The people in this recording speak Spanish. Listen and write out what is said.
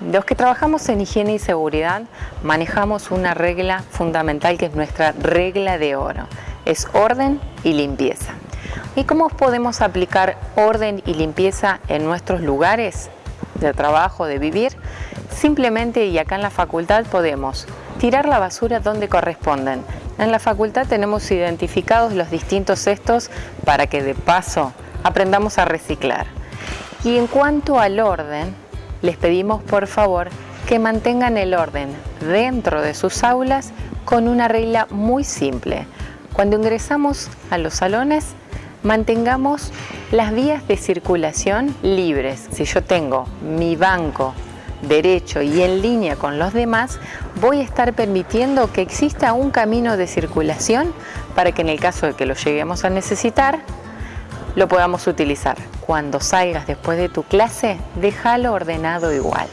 Los que trabajamos en higiene y seguridad manejamos una regla fundamental que es nuestra regla de oro. Es orden y limpieza. ¿Y cómo podemos aplicar orden y limpieza en nuestros lugares de trabajo, de vivir? Simplemente, y acá en la facultad podemos tirar la basura donde corresponden. En la facultad tenemos identificados los distintos cestos para que de paso aprendamos a reciclar. Y en cuanto al orden, les pedimos por favor que mantengan el orden dentro de sus aulas con una regla muy simple. Cuando ingresamos a los salones, mantengamos las vías de circulación libres. Si yo tengo mi banco derecho y en línea con los demás, voy a estar permitiendo que exista un camino de circulación para que en el caso de que lo lleguemos a necesitar, lo podamos utilizar. Cuando salgas después de tu clase, déjalo ordenado igual.